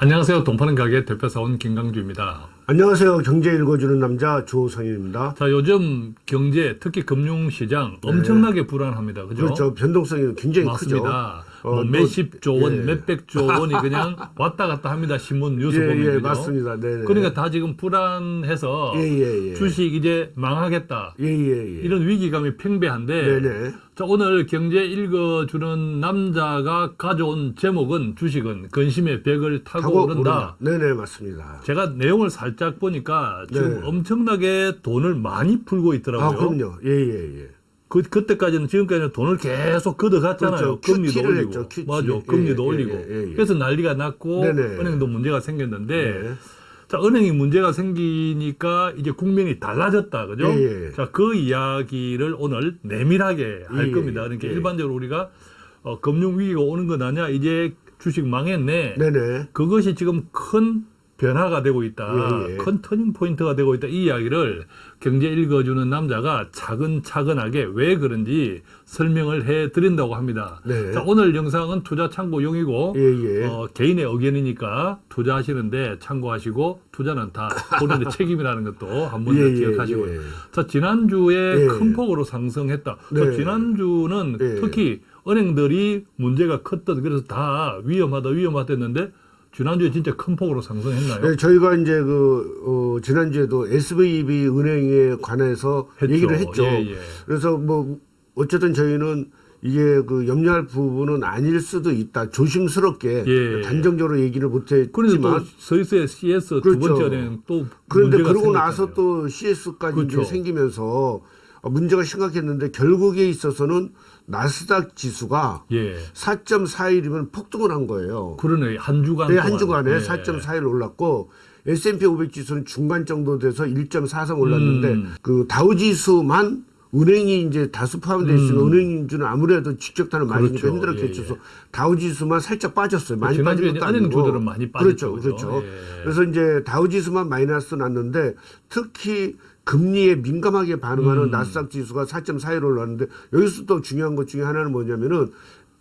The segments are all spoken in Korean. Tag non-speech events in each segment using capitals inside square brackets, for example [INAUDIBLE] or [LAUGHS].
안녕하세요. 동파는 가게 대표사원 김강주입니다. 안녕하세요. 경제 읽어주는 남자 조성현입니다. 자, 요즘 경제, 특히 금융시장 엄청나게 불안합니다. 그죠? 그렇죠. 변동성이 굉장히 크죠. 맞습니다. 어, 뭐 또- 몇십 조 원, 예. 몇백 조 원이 그냥 [LAUGHS] 왔다 갔다 합니다. 신문 뉴스 예, 보면. 예? 맞습니다. 네네. 그러니까 다 지금 불안해서 예, 예, 예. 주식 이제 망하겠다. 예, 예, 예. 이런 위기감이 팽배한데 네네. 자, 오늘 경제 읽어주는 남자가 가져온 제목은 주식은 근심의 벽을 타고, 타고 오른다. 네네, 맞습니다. 제가 내용을 살짝 보니까 지금 네. 엄청나게 돈을 많이 풀고 있더라고요. 아, 그럼요. 예, 예, 예. 그, 그때까지는 지금까지는 돈을 계속 걷어갔잖아요. 그렇죠. 금리도 올리고. 했죠. 맞아. 예, 금리도 예, 올리고. 예, 예, 예. 그래서 난리가 났고 네네. 은행도 문제가 생겼는데 네. 자, 은행이 문제가 생기니까 이제 국면이 달라졌다. 그죠? 예, 예. 자, 그 이야기를 오늘 내밀하게 할 예, 겁니다. 그러니까 예. 일반적으로 우리가 어, 금융 위기가 오는 건 아니야. 이제 주식 망했네. 네네. 그것이 지금 큰 변화가 되고 있다. 예, 예. 큰 turning point가 되고 있다. 이 이야기를 경제 읽어주는 남자가 차근차근하게 왜 그런지 설명을 해 드린다고 합니다. 네. 자, 오늘 영상은 투자 참고용이고 예, 예. 어, 개인의 의견이니까 투자하시는데 참고하시고 투자는 다 본인의 [LAUGHS] 책임이라는 것도 한 번 더 예, 예, 기억하시고요. 예. 자, 지난주에 예. 큰 폭으로 상승했다. 그 네. 지난주는 예. 특히 은행들이 문제가 컸던 그래서 다 위험하다 위험하다 했는데 지난주에 진짜 큰 폭으로 상승했나요? 네, 저희가 이제 그, 어, 지난주에도 SVB 은행에 관해서 했죠. 얘기를 했죠. 예, 예. 그래서 뭐, 어쨌든 저희는 이게 그 염려할 부분은 아닐 수도 있다. 조심스럽게 예. 단정적으로 얘기를 못 그런데 또 했지만 스위스의 CS 두 그렇죠. 번째 은행 또 그런데 그러고 생겼잖아요. 나서 또 CS까지 그렇죠. 생기면서 어, 문제가 심각했는데 결국에 있어서는 나스닥 지수가 예 4.41이면 폭등을 한 거예요. 그러네 한 주간 네. 한 주간에 예. 4.41 올랐고 S&P 500 지수는 중간 정도 돼서 1.43 올랐는데 음. 그 다우 지수만 은행이 이제 다수 포함되어 있으면 음. 은행주는 아무래도 직격탄을 맞으니까 그렇죠. 힘들었겠죠. 예, 예. 그래서 다우 지수만 살짝 빠졌어요. 많이 지난주에 빠진 것도 아니고. 주들은 많이 빠졌죠, 그렇죠? 그렇죠. 예. 그래서 이제 다우 지수만 마이너스 났는데 특히 금리에 민감하게 반응하는 음. 나스닥 지수가 4.41 올랐는데 여기서 또 중요한 것 중에 하나는 뭐냐면은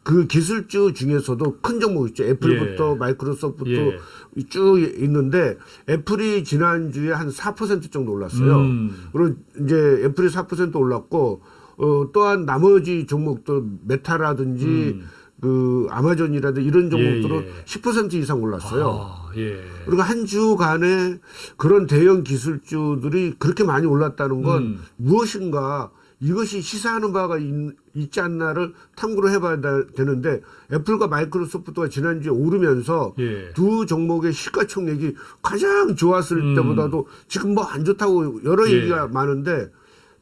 그 기술주 중에서도 큰 종목 있죠. 애플부터 예. 마이크로소프트 예. 쭉 있는데 애플이 지난주에 한 4% 정도 올랐어요. 음. 그리고 이제 애플이 4% 올랐고 어 또한 나머지 종목들 메타라든지 그 아마존이라든지 이런 종목들은 음. 예, 예. 10% 이상 올랐어요. 아, 예. 그리고 한 주간에 그런 대형 기술주들이 그렇게 많이 올랐다는 건 음. 무엇인가 이것이 시사하는 바가 있, 있지 않나를 탐구를 해봐야 다- 되는데 애플과 마이크로소프트가 지난주에 오르면서 예. 두 종목의 시가총액이 가장 좋았을 음. 때보다도 지금 뭐 안 좋다고 여러 예. 얘기가 많은데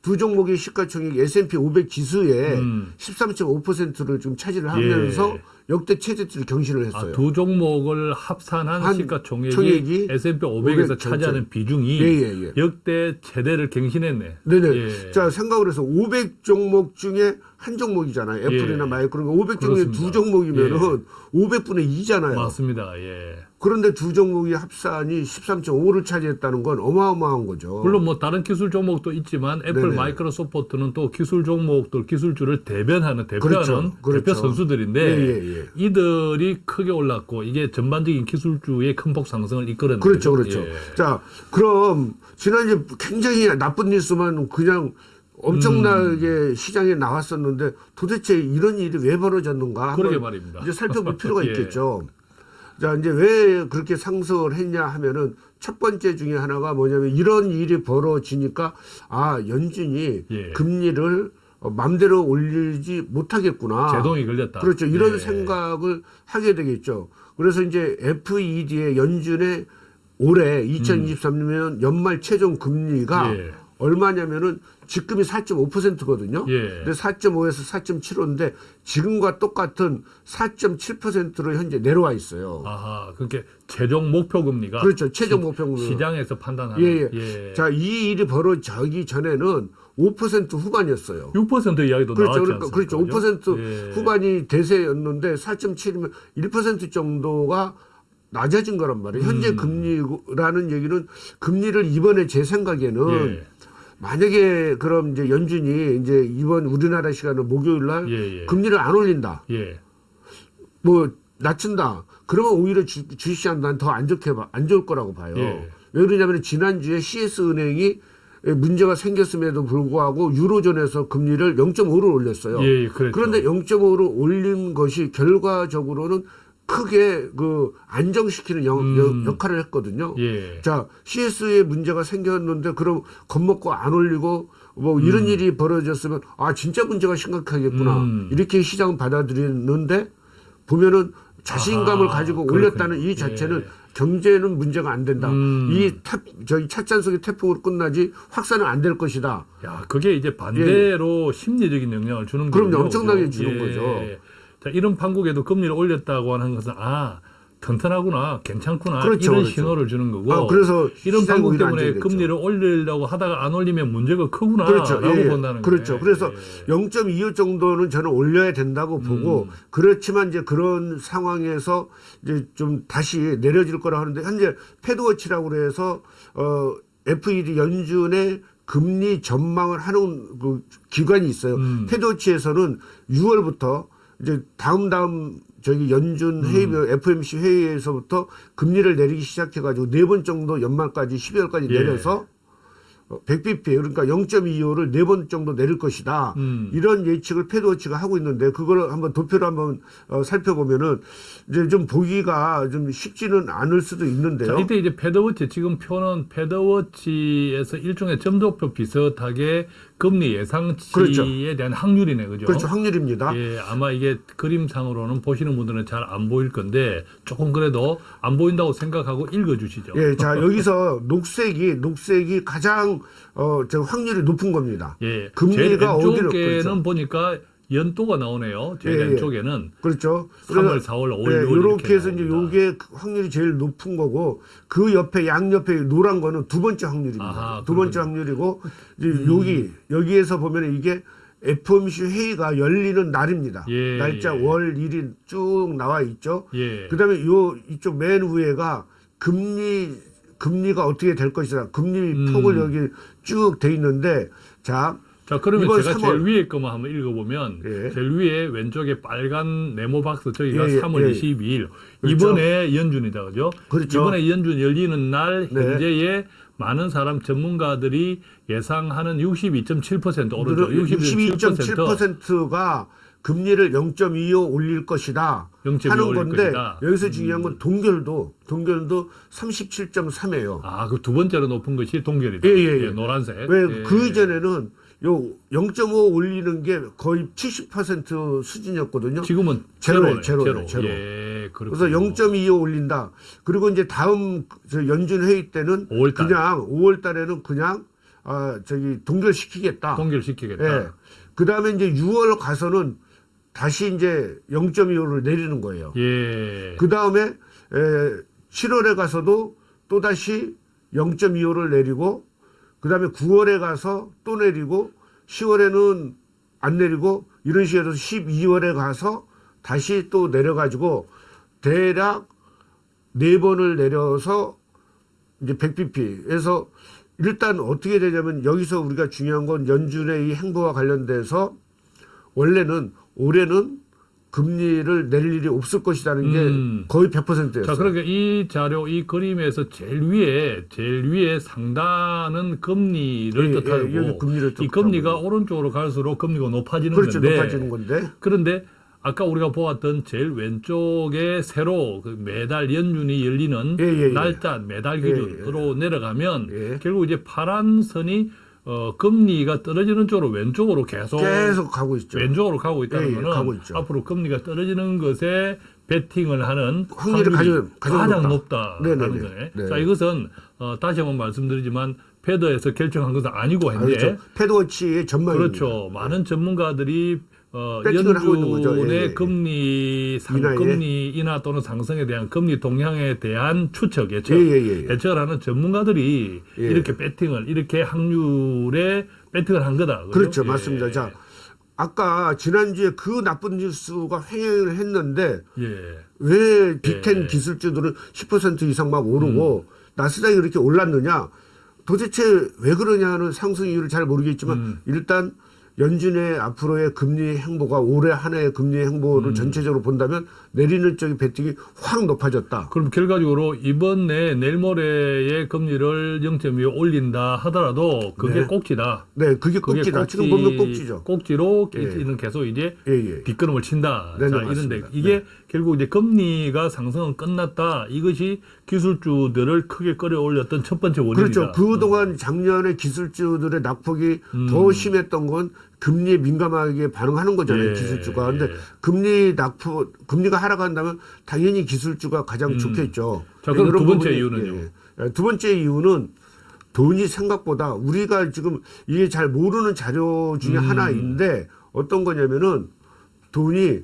두 종목의 시가총액이 S&P 500 지수의 음. 13.5%를 지금 차지를 하면서 예. 역대 최저치를 경신을 했어요. 아, 두 종목을 합산한 한 시가총액이 총액이 S&P 500에서 500 차지하는 비중이 예, 예, 예. 역대 최대를 갱신했네. 네네. 예. 자, 생각을 해서 500 종목 중에 한 종목이잖아요. 애플이나 예. 마이크로. 500 중에 그렇습니다. 두 종목이면은 500분의 2잖아요. 맞습니다. 예. 그런데 두 종목이 합산이 13.5를 차지했다는 건 어마어마한 거죠. 물론 뭐 다른 기술 종목도 있지만 애플, 네네. 마이크로소프트는 또 기술 종목들, 기술주를 대변하는 대표하는 그렇죠. 그렇죠. 대표 선수들인데 예, 예, 예. 이들이 크게 올랐고 이게 전반적인 기술주의 큰 폭 상승을 이끌었네요. 그렇죠, 그렇죠. 예. 자, 그럼 지난주에 굉장히 나쁜 뉴스만 그냥 엄청나게 음. 시장에 나왔었는데 도대체 이런 일이 왜 벌어졌는가? 그러게 말입니다. 이제 살펴볼 필요가 [LAUGHS] 예. 있겠죠. 자, 이제 왜 그렇게 상승을 했냐 하면은 첫 번째 중에 하나가 뭐냐면 이런 일이 벌어지니까 아, 연준이 예. 금리를 어, 맘대로 올리지 못하겠구나. 제동이 걸렸다. 그렇죠. 이런 예. 생각을 하게 되겠죠. 그래서 이제 FED의 연준의 올해 2023년 연말 최종 금리가 음. 예. 얼마냐면은 지금이 4.5%거든요. 예. 근데 4.5에서 4.75인데 지금과 똑같은 4.7%로 현재 내려와 있어요. 아하, 그렇게 최종 목표 금리가 그렇죠. 최종 목표 금리가. 시장에서 판단하는 예, 예. 자, 이 일이 벌어지기 전에는 5% 후반이었어요. 6% 이야기도 그렇죠. 나왔지 그러니까 않습니까? 그렇죠. 5% 예. 후반이 대세였는데 4.7이면 1% 정도가 낮아진 거란 말이에요. 현재 음. 금리라는 얘기는 금리를 이번에 제 생각에는 예. 만약에 그럼 이제 연준이 이제 이번 우리나라 시간은 목요일 날 예, 예. 금리를 안 올린다. 예. 뭐 낮춘다. 그러면 오히려 주, 주식시장 난 더 안 좋게 봐, 안 좋을 거라고 봐요. 예. 왜 그러냐면 지난주에 CS 은행이 문제가 생겼음에도 불구하고 유로존에서 금리를 0.5를 올렸어요. 예, 예. 그런데 0.5를 올린 것이 결과적으로는 크게 그 안정시키는 영- 음. 역- 역할을 했거든요. 예. 자, CS에 문제가 생겼는데 그럼 겁먹고 안 올리고 뭐 이런 일이 벌어졌으면 아 진짜 문제가 심각하겠구나 음. 이렇게 시장은 받아들이는데 보면은 자신감을 아하, 가지고 그렇군요. 올렸다는 이 자체는 예. 경제는 문제가 안 된다. 음. 이 태, 저기 찻잔 속의 태풍으로 끝나지 확산은 안 될 것이다. 야, 그게 이제 반대로 심리적인 영향을 주는 예. 거죠. 엄청나게 그죠? 주는 거죠. 자, 이런 판국에도 금리를 올렸다고 하는 것은 아, 튼튼하구나, 괜찮구나 그렇죠, 이런 그렇죠. 신호를 주는 거고. 아, 그래서 이런 판국 때문에. 금리를 올리려고 하다가 안 올리면 문제가 크구나라고 그렇죠. 예, 예. 본다는 그렇죠. 거예요. 그래서 예. 0.25 정도는 저는 올려야 된다고 보고 음. 그렇지만 이제 그런 상황에서 이제 좀 다시 내려질 거라 하는데 현재 패드워치라고 그래서 어 FED 연준의 금리 전망을 하는 그 기관이 있어요. 음. 패드워치에서는 6월부터 이제 다음 다음 저기 연준 회의 음. FMC 회의에서부터 금리를 내리기 시작해 가지고 네 번 정도 연말까지 12월까지 예. 내려서 어, 100bp 그러니까 0.25를 네 번 정도 내릴 것이다. 음. 이런 예측을 패드워치가 하고 있는데 그걸 한번 도표로 한번 어, 살펴보면은 이제 좀 보기가 좀 쉽지는 않을 수도 있는데요. 자, 이때 이제 패드워치 지금 표는 패드워치에서 일종의 점도표 비슷하게 금리 예상치에 그렇죠. 대한 확률이네, 그죠? 그렇죠. 확률입니다. 예, 아마 이게 그림상으로는 보시는 분들은 잘 안 보일 건데 조금 그래도 안 보인다고 생각하고 읽어주시죠. 예, 자 여기서 녹색이 녹색이 가장 어, 저 확률이 높은 겁니다. 예, 금리가 왼쪽에는 어디로- 그렇죠. 보니까 연도가 나오네요. 제일 예, 예. 왼쪽에는 그렇죠. 3월, 4월, 5월, 6월 이렇게 해서 이제. 요게 확률이 제일 높은 거고 그 옆에 양 옆에 노란 거는 두 번째 확률입니다. 아하, 두 번째. 확률이고 이제 여기 여기에서 보면 이게 FOMC 회의가 열리는 날입니다. 예, 날짜 예. 월 일이 쭉 나와 있죠. 예. 그다음에 요 이쪽 맨 위에가 금리 금리가 어떻게 될 것이다. 금리 음. 폭을 여기 쭉 돼 있는데 자 자, 그러면 제가 3월. 제일 위에 거만 한번 읽어보면 예. 제일 위에 왼쪽에 빨간 네모 박스 저기가 예, 예, 3월 예. 22일 그렇죠. 이번에 연준이다 그죠? 그렇죠. 이번에 연준 열리는 날 네. 현재의 많은 사람 전문가들이 예상하는 62.7% 오르죠. 62.7% 62.7%가 금리를 0.25 올릴 것이다 0.25 하는 올릴 건데 것이다. 음. 여기서 중요한 건 동결도 동결도 37.3이에요. 아, 그 두 번째로 높은 것이 동결이다. 예, 예, 예. 노란색. 왜 예. 그 이전에는 요0.5 올리는 게 거의 70% 수준이었거든요. 지금은 제로예요, 제로네, 제로예요, 제로. 예, 그래서 그래서 0.25 올린다. 그리고 이제 다음 저 연준 회의 때는 5월 달. 그냥 5월 달에는 그냥 아 저기 동결시키겠다. 동결시키겠다. 예. 그 다음에 이제 6월 가서는 다시 이제 0.25를 내리는 거예요. 예. 그 다음에 7월에 가서도 또 다시 0.25를 내리고 그 다음에 9월에 가서 또 내리고 10월에는 안 내리고 이런 식으로 해서 12월에 가서 다시 또 내려가지고 대략 네 번을 내려서 이제 100bp에서 일단 어떻게 되냐면 여기서 우리가 중요한 건 연준의 이 행보와 관련돼서 원래는 올해는 금리를 내릴 일이 없을 것이라는 게 음. 거의 100%였어요. 자, 그러니까 이 자료, 이 그림에서 제일 위에, 제일 위에 상단은 금리를 예, 뜻하고, 예, 금리를 이. 금리가 오른쪽으로 갈수록 금리가 높아지는 그렇죠. 건데, 높아지는 건데. 그런데 아까 우리가 보았던 제일 왼쪽에 새로 그 매달 연준이 열리는 예, 예, 예. 날짜 매달 예, 기준으로 내려가면 예. 결국 이제 파란 선이 어, 금리가 떨어지는 쪽으로 왼쪽으로 계속, 계속 가고 있죠. 왼쪽으로 가고 있다는 예, 예, 거는 가고 있죠. 앞으로 금리가 떨어지는 것에 베팅을 하는 확률이 가장- 가장 가장 높다. 높다라는 네네네. 거네. 네. 자 이것은 어, 다시 한번 말씀드리지만 패드에서 결정한 것은 아니고 아, 그렇죠. 패드워치의 전망입니다. 그렇죠. 많은 전문가들이 어, 배팅을 하고 있는 거죠. 연준의 예, 예. 금리 상, 인하에. 금리 인하 또는 상승에 대한 금리 동향에 대한 추측 예측 예, 예, 예, 예. 예측을 하는 전문가들이 예. 이렇게 배팅을 이렇게 확률에 배팅을 한 거다. 그죠? 그렇죠. 예. 맞습니다. 자, 아까 지난주에 그 나쁜 뉴스가 횡행을 했는데 예. 왜 빅텐 예. 기술주들은 10% 이상 막 오르고 나스닥이 그렇게 올랐느냐? 도대체 왜 그러냐는 상승 이유를 잘 모르겠지만 음. 일단 연준의 앞으로의 금리 행보가 올해 한 해의 금리 행보를 음. 전체적으로 본다면 내리는 쪽이 베팅이 확 높아졌다. 그럼 결과적으로 이번 내 내일 모레의 금리를 0.25 올린다 하더라도 그게 네. 꼭지다. 네, 그게 그게 꼭지다. 지금 보면 꼭지죠. 꼭지로 예. 계속 이제 예, 예. 뒷걸음을 친다. 네, 네, 자, 맞습니다. 이런데 이게 결국 이제 금리가 상승은 끝났다. 이것이 기술주들을 크게 끌어올렸던 첫 번째 원인이다. 그렇죠. 그동안 작년에 기술주들의 낙폭이 음. 더 심했던 건 금리에 민감하게 반응하는 거잖아요. 예, 기술주가. 근데 예. 금리 낙폭, 금리가 하락한다면 당연히 기술주가 가장 음. 좋겠죠. 자, 그럼 두 번째 부분이- 이유는요? 예, 예. 두 번째 이유는 돈이 생각보다 우리가 지금 이게 잘 모르는 자료 중에 음. 하나인데 어떤 거냐면은 돈이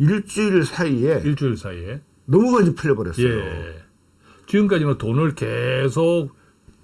일주일 사이에 일주일 사이에. 너무 많이 풀려버렸어요. 예. 지금까지는 돈을 계속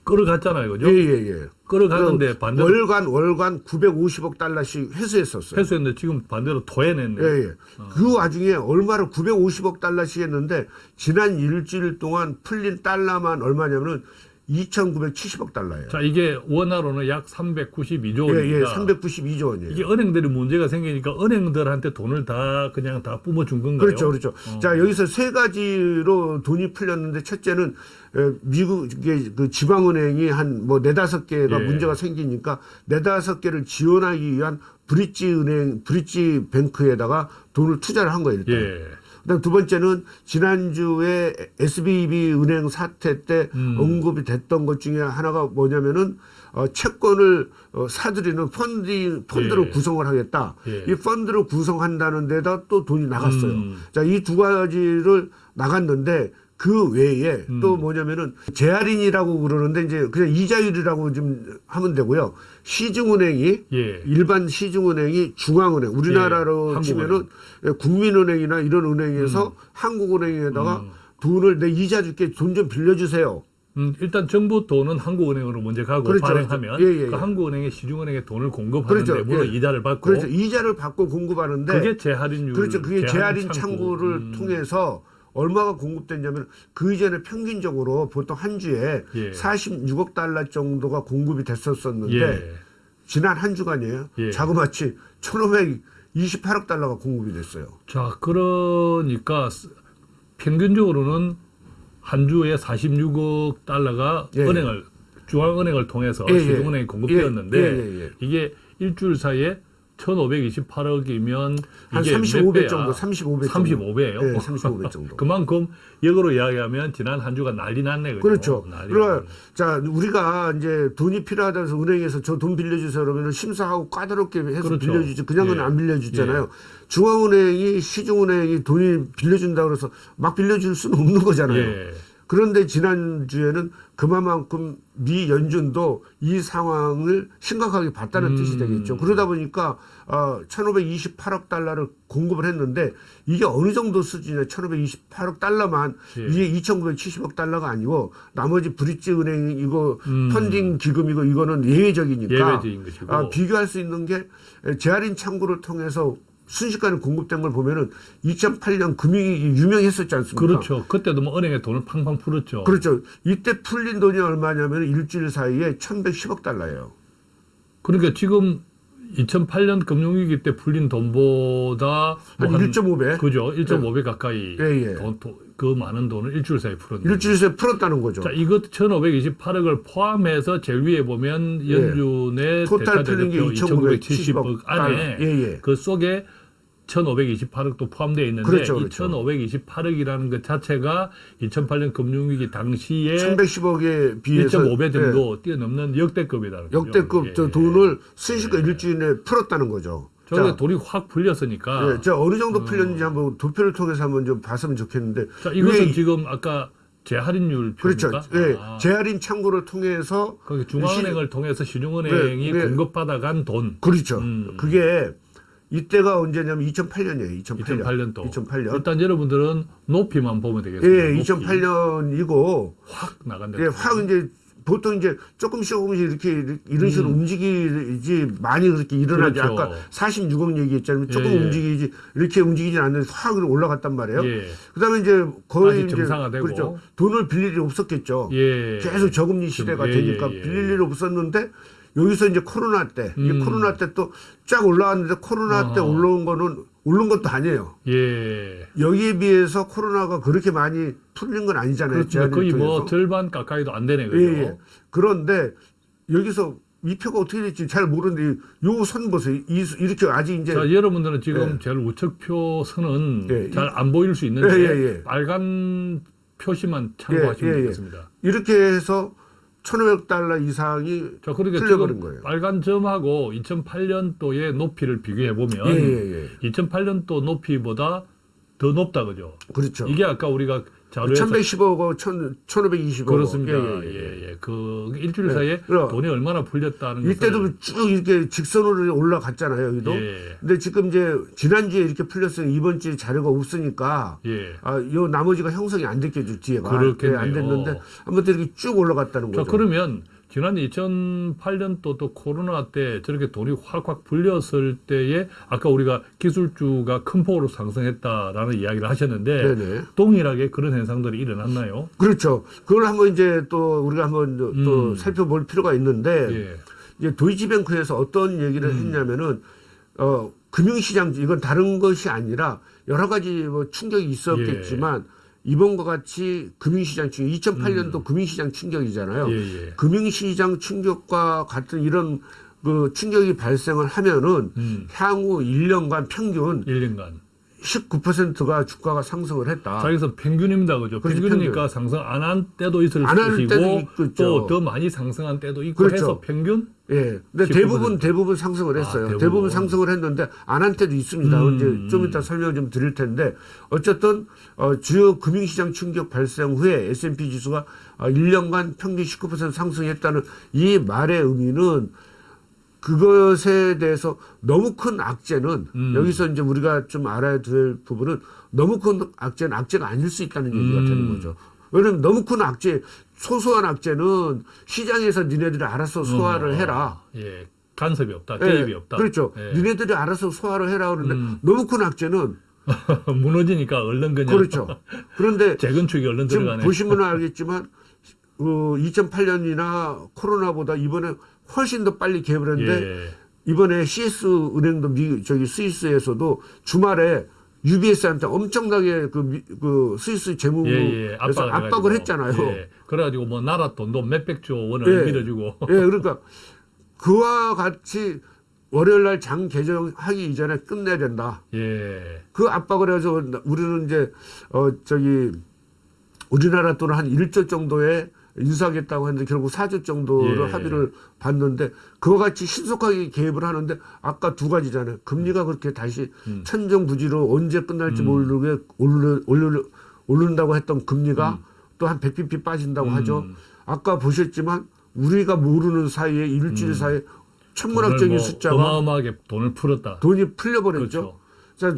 끌어갔잖아요. 그죠? 예, 예, 예. 끌어갔는데 반대로 월간 월간 950억 달러씩 회수했었어요. 회수했는데 지금 반대로 토해냈네. 예, 예. 그 와중에 얼마를 950억 달러씩 했는데 지난 일주일 동안 풀린 달러만 얼마냐면은 2,970억 달러예요. 자, 이게 원화로는 약 392조 예, 예. 원입니다. 392조 원이에요. 이게 은행들이 문제가 생기니까 은행들한테 돈을 다 그냥 다 뿜어준 건가요? 그렇죠, 그렇죠. 어. 자 여기서 세 가지로 돈이 풀렸는데 첫째는 에, 미국의 그 지방은행이 한 뭐 네다섯 개가 예. 문제가 생기니까 네다섯 개를 지원하기 위한 브릿지 은행, 브릿지 뱅크에다가 돈을 투자를 한 거예요. 일단. 예. 그다음 두 번째는 지난주에 SBB 은행 사태 때 음. 언급이 됐던 것 중에 하나가 뭐냐면은 어, 채권을 어, 사들이는 펀딩 펀드를 예. 구성을 하겠다. 예. 이 펀드를 구성한다는 데다 또 돈이 나갔어요. 음. 자, 이 두 가지를 나갔는데 그 외에 음. 또 뭐냐면은 재할인이라고 그러는데 이제 그냥 이자율이라고 좀 하면 되고요. 시중은행이 예. 일반 시중은행이 중앙은행 우리나라로 예, 치면은 국민은행이나 이런 은행에서 한국은행에다가 음. 돈을 내 이자 줄게 돈 좀 빌려주세요. 음, 일단 정부 돈은 한국은행으로 먼저 가고 그렇죠, 발행하면 그렇죠. 예, 예, 그 예. 한국은행에 시중은행에 돈을 공급하는데 그렇죠, 물론 예. 이자를 받고 그래서 이자를 받고 공급하는데 그게 재할인율 그렇죠. 그게 재할인 창구. 창구를 음. 통해서 얼마가 공급됐냐면 그 이전에 평균적으로 보통 한 주에 예. 46억 달러 정도가 공급이 됐었었는데 예. 지난 한 주간이에요. 예. 자그마치 1,528억 달러가 공급이 됐어요. 자, 그러니까 스- 평균적으로는 한 주에 46억 달러가 예. 은행을 중앙은행을 통해서 예, 예. 시중은행에 공급되었는데 예, 예, 예. 이게 일주일 사이에 1,528억이면 한 이게 35배 정도, 35배 정도. 35배예요. 네, 35배 정도. [LAUGHS] 그만큼 역으로 이야기하면 지난 한 주가 난리 났네. 그렇죠. 난리 그러니까 났네. 자 우리가 이제 돈이 필요하다 해서 은행에서 저 돈 빌려주세요 그러면 심사하고 까다롭게 해서 그렇죠. 빌려주지 그냥은 예. 안 빌려주잖아요. 중앙은행이 시중은행이 돈이 빌려준다 그래서 막 빌려줄 수는 없는 거잖아요. 예. 그런데 지난주에는 그만큼 미 연준도 이 상황을 심각하게 봤다는 음. 뜻이 되겠죠. 그러다 보니까 어, 1528억 달러를 공급을 했는데 이게 어느 정도 수준이냐 1528억 달러만 예. 이게 2970억 달러가 아니고 나머지 브릿지 은행 이거 음. 펀딩 기금이고 이거는 예외적이니까. 아, 비교할 수 있는 게 재할인 창구를 통해서 순식간에 공급된 걸 보면은 2008년 금융위기 유명했었지 않습니까? 그렇죠. 그때도 뭐 은행에 돈을 팡팡 풀었죠. 그렇죠. 이때 풀린 돈이 얼마냐면 일주일 사이에 1110억 달러예요. 그러니까 지금 2008년 금융위기 때 풀린 돈보다 한뭐 1.5배? 그죠? 1.5배 가까이 예, 예. 돈, 돈- 그 많은 돈을 일주일 사이에 풀었는데. 일주일 사이에 풀었다는 거죠. 자, 이것 1,528억을 포함해서 제일 위에 보면 연준의 예. 토탈 풀린 게 2,970억 안에 예, 예. 그 속에 1,528억도 포함되어 있는데 그렇죠, 이 그렇죠. 1,528억이라는 것 자체가 2008년 금융위기 당시에 1110억에 비해서 1.5배 정도 뛰어넘는 예, 거죠. 역대급 예. 저 돈을 순식간 일주일 내에 풀었다는 거죠. 저게 자, 돈이 확 풀렸으니까 예, 저 어느 정도 풀렸는지 한번 도표를 통해서 한번 좀 봤으면 좋겠는데. 자, 이것은 지금 아까 재할인율 그렇죠. 표입니까? 예, 아, 재할인 창구를 통해서 거기 중앙은행을 통해서 시중은행이 네, 네. 공급받아간 돈 그렇죠. 음. 그게 이때가 언제냐면 2008년이에요. 2008년. 2008년도 2008년. 일단 여러분들은 높이만 보면 되겠습니다. 예, 높이. 2008년이고 확 나간다. 예, 확 이제 보통 이제 조금씩 조금씩 이렇게 이런 식으로 움직이지 많이 그렇게 일어나지 음. 그렇죠. 아까 46억 얘기했잖아요. 조금 예, 예. 움직이지 이렇게 움직이지 않는데 확 올라갔단 말이에요. 예. 그다음에 이제 거의 이제 정상화되고. 그렇죠. 돈을 빌릴 일이 없었겠죠. 예. 계속 저금리 시대가 예, 되니까 예, 예. 빌릴 일이 없었는데 여기서 이제 코로나 때, 이 음. 코로나 때 또 쫙 올라왔는데 코로나 때 아하. 올라온 거는 오른 것도 아니에요. 예. 여기에 비해서 코로나가 그렇게 많이 풀린 건 아니잖아요. 그렇죠. 거의 뭐 통해서. 절반 가까이도 안 되네 그죠. 예, 예. 그런데 여기서 이 표가 어떻게 될지 잘 모르는데 요 선 보세요. 이, 이렇게 아직 이제 자, 여러분들은 지금 예. 제일 우측표 선은 예, 잘안 보일 수 있는데 예, 예, 예. 빨간 표시만 참고하시면. 되겠습니다. 이렇게 해서 1,500달러 이상이 자, 그러니까 풀려버린 거예요. 빨간 점하고 2008년도의 높이를 비교해 보면 예, 예, 예. 2008년도 높이보다 더 높다 그죠? 그렇죠. 이게 아까 우리가 자료에서 1110억, 1520억. 그렇습니다. 예, 예, 예. 예, 예. 그 일주일 예. 사이에 그럼 돈이 얼마나 풀렸다는 것을 이때도 쭉 이렇게 직선으로 올라갔잖아요. 여기도. 예. 근데 지금 이제 지난주에 이렇게 풀렸어요. 이번 주에 자료가 없으니까 예. 아, 요 나머지가 형성이 안 됐겠죠, 뒤에가. 그렇겠네요. 예, 안 됐는데 아무튼 이렇게 쭉 올라갔다는 자, 거죠. 그러면 지난 2008년도 또 코로나 때 저렇게 돈이 확확 불렸을 때에 아까 우리가 기술주가 큰 폭으로 상승했다라는 이야기를 하셨는데 네네. 동일하게 그런 현상들이 일어났나요? 그렇죠. 그걸 한번 이제 또 우리가 한번 또 음. 살펴볼 필요가 있는데 예. 이제 도이치뱅크에서 어떤 얘기를 음. 했냐면은 어 금융시장 이건 다른 것이 아니라 여러 가지 뭐 충격이 있었겠지만 예. 이번과 같이 금융시장 충격 2008년도 금융시장 충격이잖아요. 음. 예, 예. 금융시장 충격과 같은 이런 그 충격이 발생을 하면은 음. 향후 1년간 평균 1년간. 19%가 주가가 상승을 했다. 자, 여기서 평균입니다. 그죠? 그렇죠, 평균이니까 평균. 상승 안 한 때도 있을 때도 것이고. 또 더 많이 상승한 때도 있고 그렇죠. 해서 평균 예. 근데 19%. 대부분 대부분 상승을 아, 했어요. 대부분. 대부분. 상승을 했는데 안 한 때도 있습니다. 음. 이제 좀 이따 설명을 좀 드릴 텐데 어쨌든 어, 주요 금융시장 충격 발생 후에 S&P 지수가 어, 1년간 평균 19% 상승했다는 이 말의 의미는 그것에 대해서 너무 큰 악재는 음. 여기서 이제 우리가 좀 알아야 될 부분은 너무 큰 악재는 악재가 아닐 수 있다는 얘기가 음. 되는 거죠. 왜냐면 너무 큰 악재, 소소한 악재는 시장에서 니네들이 알아서 소화를 어, 해라. 예. 간섭이 없다. 예, 개입이 없다. 그렇죠. 예. 니네들이 알아서 소화를 해라 그러는데 음. 너무 큰 악재는 [LAUGHS] 무너지니까 얼른 그냥 그렇죠. 그런데 [LAUGHS] 재건축이 얼른 지금 들어가네. 보시면 알겠지만 어, 2008년이나 코로나보다 이번에 훨씬 더 빨리 개입을 했는데 예. 이번에 CS 은행도 미 저기 스위스에서도 주말에 UBS한테 엄청나게 그, 미- 그 스위스 재무에서 예, 예. 압박을, 해가지고. 했잖아요. 예. 그래가지고 뭐 나라 돈도 몇백조 원을 예. 밀어주고. 예, 그러니까 그와 같이 월요일 날 장 개정하기 이전에 끝내야 된다. 예. 그 압박을 해서 우리는 이제 어 저기 우리나라 돈을 한 1조 정도에 인수하겠다고 했는데 결국 4조 정도를 예. 합의를 봤는데 그와 같이 신속하게 개입을 하는데 아까 두 가지잖아요. 금리가 그렇게 다시 음. 천정부지로 언제 끝날지 음. 모르게 오르, 오르, 오른다고 했던 금리가 또한 100bp 빠진다고 음. 하죠. 아까 보셨지만 우리가 모르는 사이에 일주일 사이에 천문학적인 뭐 숫자가 어마어마하게 돈을 풀었다. 돈이 풀려버렸죠. 그렇죠. 자,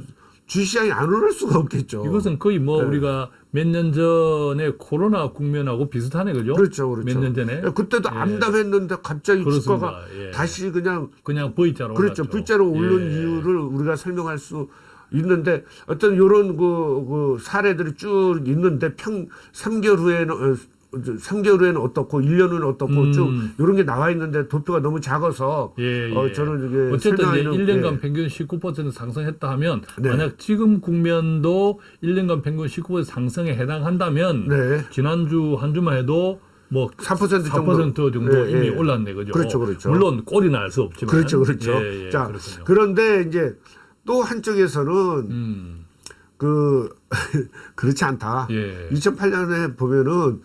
주시장이 안 오를 수가 없겠죠. 이것은 거의 뭐 네. 우리가 몇 년 전에 코로나 국면하고 비슷하네, 그죠? 그렇죠, 그렇죠. 몇 년 전에 그때도 예. 암담했는데 갑자기 그렇습니다. 주가가 예. 다시 그냥 그냥 V자로 그렇죠. 올랐죠. V자로 오른 예. 이유를 우리가 설명할 수 있는데 어떤 요런 그, 그 사례들이 쭉 있는데 평 3개월 후에는 어, 3개월 후에는 어떻고 1년 후에는 어떻고 음. 쭉 이런 게 나와 있는데 도표가 너무 작아서 예, 예. 어, 저는 이게 어쨌든 이제 설명하기는- 1년간 예. 평균 19% 상승했다 하면 네. 만약 지금 국면도 1년간 평균 19% 상승에 해당한다면 네. 지난주 한 주만 해도 뭐4% 4% 정도, 정도, 예, 이미 예. 올랐네, 그죠? 그렇죠, 그렇죠. 물론 꼴이 날 수 없지만. 그렇죠, 그렇죠. 예, 예, 자, 그렇군요. 그런데 이제 또 한쪽에서는 음, 그 [LAUGHS] 그렇지 않다. 예. 2008년에 보면은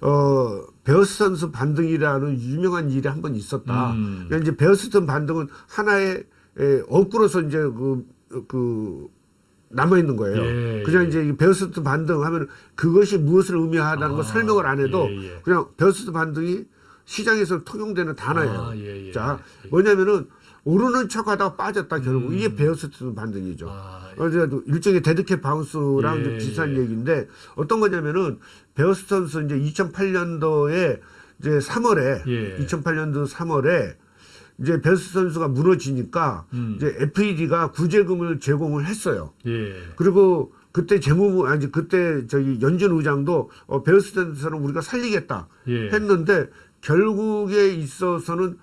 어 베어스턴스 반등이라는 유명한 일이 한 번 있었다. 음. 그러니까 이제 베어스턴스 반등은 하나의 에, 어구로서 이제 그, 그 남아 있는 거예요. 예, 그냥 예. 이제 이 베어스턴스 반등하면 그것이 무엇을 의미하다는 아, 걸 설명을 안 해도 예, 예. 그냥 베어스턴스 반등이 시장에서 통용되는 단어예요. 아, 예, 예. 자, 뭐냐면은 오르는 척하다가 빠졌다 결국 이게 베어스턴스 반등이죠. 음. 아, 어제 일종의 dead cat bounce랑 예, 좀 비슷한 예. 얘기인데 어떤 거냐면은 베어스턴스 이제 2008년도에 이제 3월에 예. 2008년도 3월에 이제 베어스턴스가 무너지니까 음. 이제 FED가 구제금융을 제공을 했어요. 예. 그리고 그때 재무부 아니 그때 저기 연준 의장도 어, 베어스턴스는 우리가 살리겠다 예. 했는데 결국에 있어서는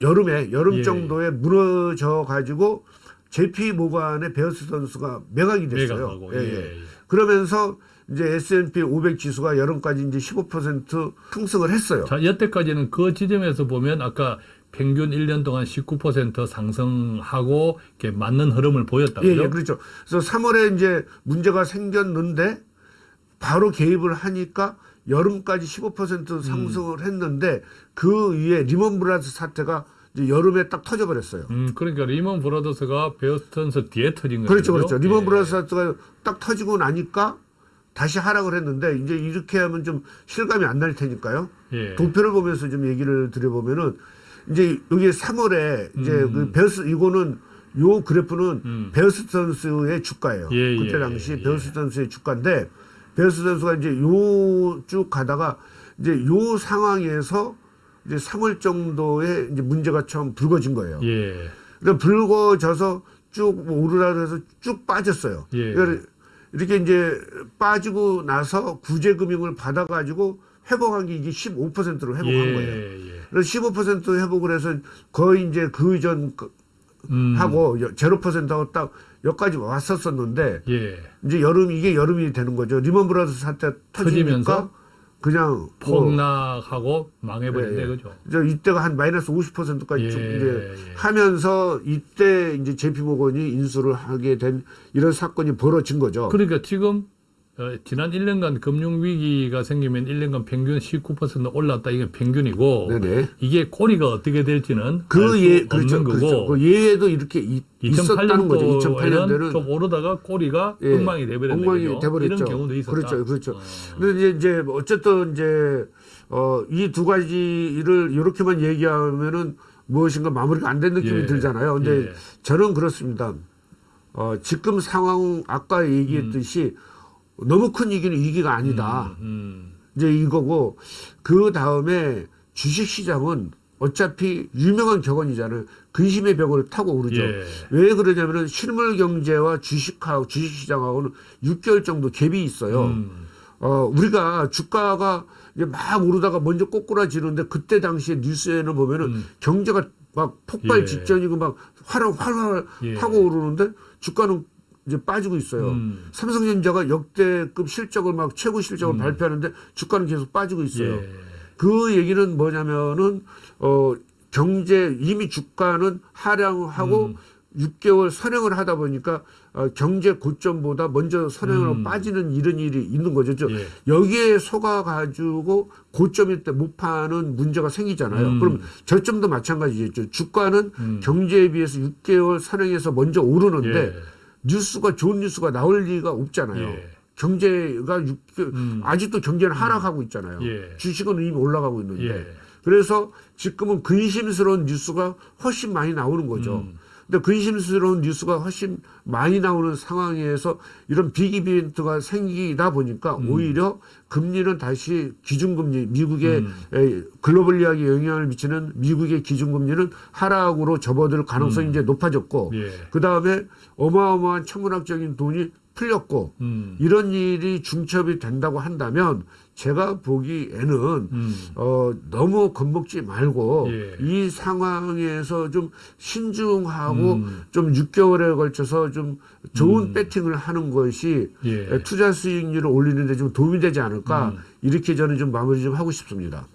여름에 여름 예. 정도에 무너져 가지고 JP 모간의 베어스 선수가 매각이 됐어요. 매각하고 예, 예, 예. 예. 그러면서 이제 S&P 500 지수가 여름까지 이제 15% 상승을 했어요. 자, 여태까지는 그 지점에서 보면 아까 평균 1년 동안 19% 상승하고 이렇게 맞는 흐름을 보였다. 예? 예, 그렇죠. 그래서 3월에 이제 문제가 생겼는데 바로 개입을 하니까 여름까지 15% 상승을 했는데 그 뒤에 리먼 브라더스 사태가 이제 여름에 딱 터져버렸어요. 음, 그러니까 리먼 브라더스가 베어스턴스 뒤에 터진 거죠. 그렇죠, 그렇죠. 리먼 예. 브라더스 사태가 딱 터지고 나니까 다시 하락을 했는데 이제 이렇게 하면 좀 실감이 안 날 테니까요. 예. 도표를 보면서 좀 얘기를 드려보면은 이제 여기 3월에 이제 음. 그 베어스 이거는 요 그래프는 음. 베어스턴스의 주가예요. 예, 그때 예, 당시 예, 베어스턴스의 주가인데 베어스 선수가 이제 요 쭉 가다가 이제 요 상황에서 이제 3월 정도에 이제 문제가 처음 불거진 거예요. 예. 그러니까 불거져서 쭉 오르라 그래서 쭉 빠졌어요. 예. 그러니까 이렇게 이제 빠지고 나서 구제금융을 받아가지고 회복한 게 이게 15%로 회복한 예, 거예요. 예. 그래서 15% 회복을 해서 거의 이제 그 이전 그 음, 하고 0%하고 딱 여기까지 왔었었는데 예. 이제 여름 이게 여름이 되는 거죠. 리먼 브라더스 사태 터지면서 그냥 뭐 폭락하고 망해버린대 예, 예. 그죠? 이제 이때가 한 마이너스 50%까지 예, 쭉 이제 예. 하면서 이때 이제 제피모건이 인수를 하게 된 이런 사건이 벌어진 거죠. 그러니까 지금 어, 지난 1년간 금융 위기가 생기면 1년간 평균 19% 올랐다 이게 평균이고 네네. 이게 꼬리가 어떻게 될지는 그 예, 없는 그렇죠, 거고 그렇죠. 그 예에도 이렇게 이- 있었다는 거죠. 2008년도에는 2008년도에는 좀 오르다가 꼬리가 예, 엉망이 돼버렸네 엉망이? 돼버렸죠. 이런 경우도 있었다. 그렇죠, 그렇죠. 어. 근데 이제, 이제 어쨌든 이제 어, 이 두 가지를 이렇게만 얘기하면은 무엇인가 마무리가 안 된 느낌이 예, 들잖아요. 근데 예. 저는 그렇습니다. 어, 지금 상황 아까 얘기했듯이 너무 큰 위기는 위기가 아니다. 음, 이제 이거고 그 다음에 주식 시장은 어차피 유명한 격언이잖아요. 근심의 벽을 타고 오르죠. 예. 왜 그러냐면은 실물 경제와 주식하고 주식 시장하고는 6개월 정도 갭이 있어요. 음, 어, 우리가 주가가 이제 막 오르다가 먼저 꼬꾸라지는데 그때 당시에 뉴스에는 보면은 음. 경제가 막 폭발 예. 직전이고 막 활활 활활 예. 하고 오르는데 주가는 이제 빠지고 있어요. 음. 삼성전자가 역대급 실적을 막 최고 실적을 발표하는데 주가는 계속 빠지고 있어요. 예. 그 얘기는 뭐냐면은 어 경제 이미 주가는 하향하고 음. 6개월 선행을 하다 보니까 어, 경제 고점보다 먼저 선행으로 음. 빠지는 이런 일이 있는 거죠. 저 예. 여기에 속아 가지고 고점일 때 못 파는 문제가 생기잖아요. 음. 그럼 저점도 마찬가지겠죠. 주가는 음. 경제에 비해서 6개월 선행해서 먼저 오르는데 예. 뉴스가 좋은 뉴스가 나올 리가 없잖아요. 예. 경제가 6개월 음. 아직도 경제는 하락하고 있잖아요. 예. 주식은 이미 올라가고 있는데. 예. 그래서 지금은 근심스러운 뉴스가 훨씬 많이 나오는 거죠. 음. 근데 근심스러운 뉴스가 훨씬 많이 나오는 상황에서 이런 빅 이벤트가 생기다 보니까 음. 오히려 금리는 다시 기준금리, 미국의 음. 에, 글로벌리하게 영향을 미치는 미국의 기준금리는 하락으로 접어들 가능성이 이제 높아졌고 예. 그 다음에 어마어마한 천문학적인 돈이 풀렸고 음. 이런 일이 중첩이 된다고 한다면 제가 보기에는 음. 어, 너무 겁먹지 말고 예. 이 상황에서 좀 신중하고 음. 좀 6개월에 걸쳐서 좀 좋은 배팅을 하는 것이 예. 투자 수익률을 올리는데 좀 도움이 되지 않을까 음. 이렇게 저는 좀 마무리 좀 하고 싶습니다.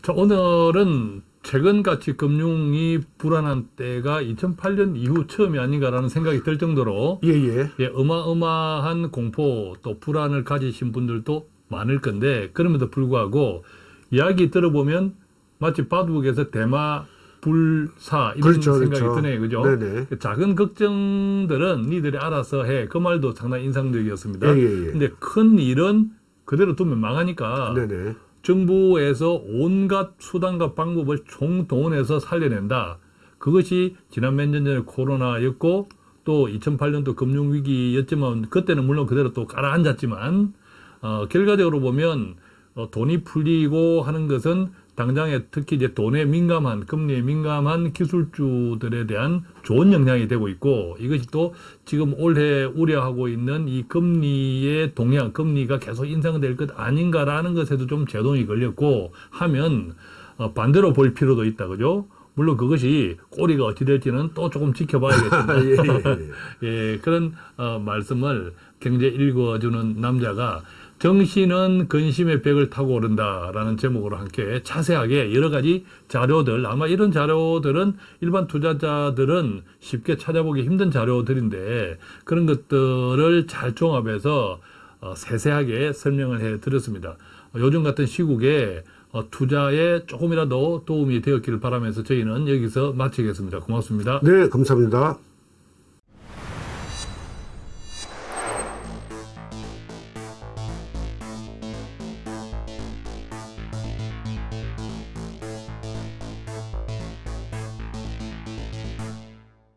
자, 오늘은 최근같이 금융이 불안한 때가 2008년 이후 처음이 아닌가라는 생각이 들 정도로 예 예. 예, 어마어마한 공포 또 불안을 가지신 분들도 많을 건데 그럼에도 불구하고 이야기 들어보면 마치 바둑에서 대마 불사 이런 그렇죠, 생각이 그렇죠. 드네요, 그죠? 네네. 그 작은 걱정들은 니들이 알아서 해. 그 말도 상당히 인상적이었습니다. 예, 예, 예. 근데 큰 일은 그대로 두면 망하니까 네네. 정부에서 온갖 수단과 방법을 총동원해서 살려낸다. 그것이 지난 몇 년 전에 코로나였고 또 2008년도 금융위기였지만 그때는 물론 그대로 또 가라앉았지만 어, 결과적으로 보면 어, 돈이 풀리고 하는 것은 당장에 특히 이제 돈에 민감한 금리에 민감한 기술주들에 대한 좋은 영향이 되고 있고 이것이 또 지금 올해 우려하고 있는 이 금리의 동향, 금리가 계속 인상될 것 아닌가라는 것에도 좀 제동이 걸렸고 하면 어, 반대로 볼 필요도 있다, 그죠? 물론 그것이 꼬리가 어찌 될지는 또 조금 지켜봐야겠습니다. [LAUGHS] 예, 예, [LAUGHS] 예, 그런 어, 말씀을 경제 읽어주는 남자가 정신은 근심의 벽을 타고 오른다라는 제목으로 함께 자세하게 여러 가지 자료들 아마 이런 자료들은 일반 투자자들은 쉽게 찾아보기 힘든 자료들인데 그런 것들을 잘 종합해서 어, 세세하게 설명을 해 드렸습니다. 어, 요즘 같은 시국에 어, 투자에 조금이라도 도움이 되었기를 바라면서 저희는 여기서 마치겠습니다. 고맙습니다. 네, 감사합니다.